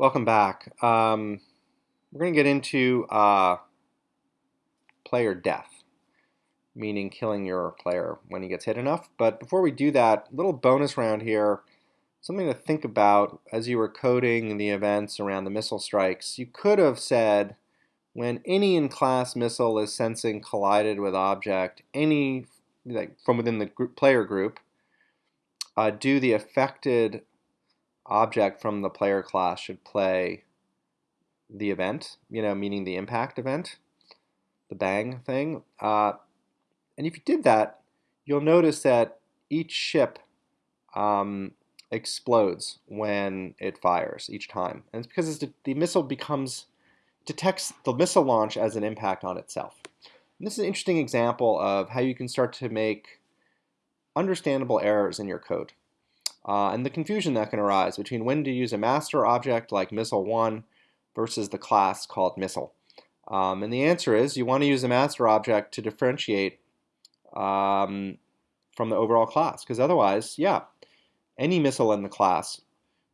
Welcome back. Um, we're going to get into uh, player death, meaning killing your player when he gets hit enough. But before we do that, little bonus round here, something to think about as you were coding the events around the missile strikes. You could have said, when any in-class missile is sensing collided with object, any like from within the group, player group, uh, do the affected object from the player class should play the event, you know, meaning the impact event, the bang thing. Uh, and if you did that, you'll notice that each ship um, explodes when it fires each time. And it's because it's the missile becomes, detects the missile launch as an impact on itself. And this is an interesting example of how you can start to make understandable errors in your code uh, and the confusion that can arise between when to use a master object like missile1 versus the class called missile. Um, and the answer is you want to use a master object to differentiate um, from the overall class because otherwise, yeah, any missile in the class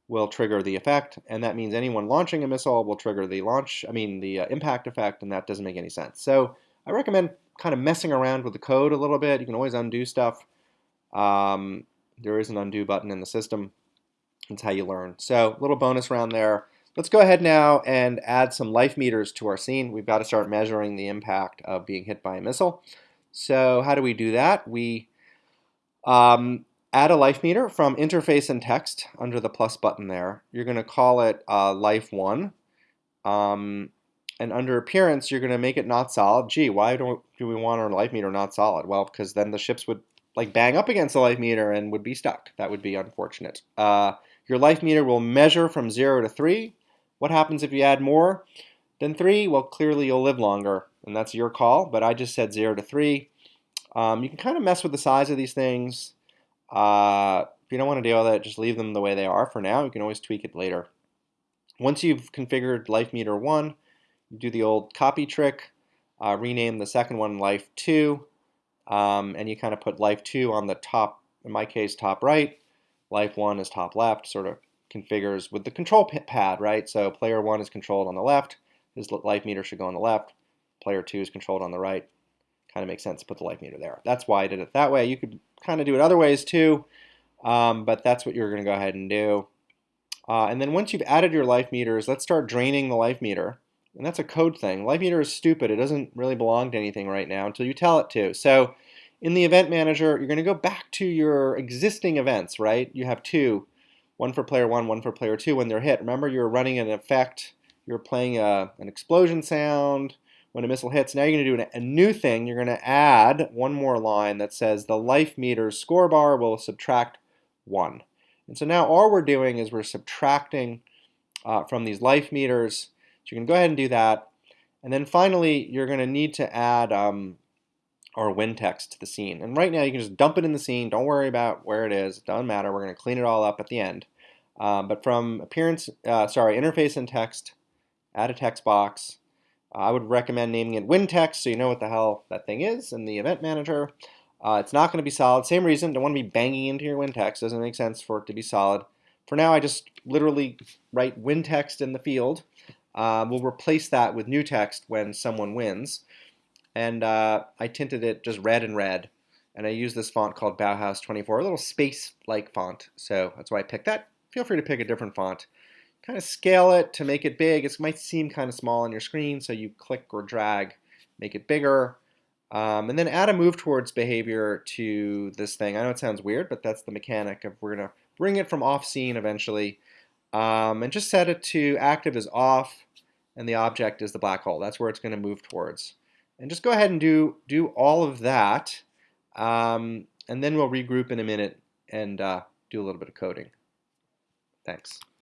will trigger the effect and that means anyone launching a missile will trigger the launch, I mean the uh, impact effect and that doesn't make any sense. So I recommend kind of messing around with the code a little bit. You can always undo stuff. Um, there is an undo button in the system. That's how you learn. So little bonus round there. Let's go ahead now and add some life meters to our scene. We've got to start measuring the impact of being hit by a missile. So how do we do that? We um, add a life meter from interface and text under the plus button there. You're going to call it uh, life 1. Um, and under appearance, you're going to make it not solid. Gee, why don't do we want our life meter not solid? Well, because then the ships would like bang up against the life meter and would be stuck. That would be unfortunate. Uh, your life meter will measure from 0 to 3. What happens if you add more than 3? Well, clearly you'll live longer, and that's your call, but I just said 0 to 3. Um, you can kind of mess with the size of these things. Uh, if you don't want to deal with it, just leave them the way they are for now. You can always tweak it later. Once you've configured life meter 1, you do the old copy trick, uh, rename the second one life 2, um, and you kind of put life 2 on the top, in my case, top right. Life 1 is top left, sort of configures with the control pad, right? So player 1 is controlled on the left, his life meter should go on the left. Player 2 is controlled on the right. Kind of makes sense to put the life meter there. That's why I did it that way. You could kind of do it other ways too, um, but that's what you're going to go ahead and do. Uh, and then once you've added your life meters, let's start draining the life meter. And that's a code thing. Life meter is stupid. It doesn't really belong to anything right now until you tell it to. So in the event manager, you're going to go back to your existing events, right? You have two, one for player one, one for player two when they're hit. Remember, you're running an effect. You're playing a, an explosion sound when a missile hits. Now you're going to do a new thing. You're going to add one more line that says the life meter's score bar will subtract one. And so now all we're doing is we're subtracting uh, from these life meters so you can go ahead and do that. And then finally, you're going to need to add um, our win text to the scene. And right now, you can just dump it in the scene. Don't worry about where it is. It doesn't matter. We're going to clean it all up at the end. Um, but from appearance, uh, sorry, interface and text, add a text box. I would recommend naming it win text so you know what the hell that thing is in the event manager. Uh, it's not going to be solid. Same reason, don't want to be banging into your win text. Doesn't make sense for it to be solid. For now, I just literally write win text in the field. Uh, we'll replace that with new text when someone wins. And uh, I tinted it just red and red. And I use this font called Bauhaus 24, a little space-like font. So that's why I picked that. Feel free to pick a different font. Kind of scale it to make it big. It might seem kind of small on your screen, so you click or drag, make it bigger. Um, and then add a move towards behavior to this thing. I know it sounds weird, but that's the mechanic of we're going to bring it from off scene eventually. Um, and just set it to active as off and the object is the black hole. That's where it's going to move towards. And just go ahead and do, do all of that, um, and then we'll regroup in a minute and uh, do a little bit of coding. Thanks.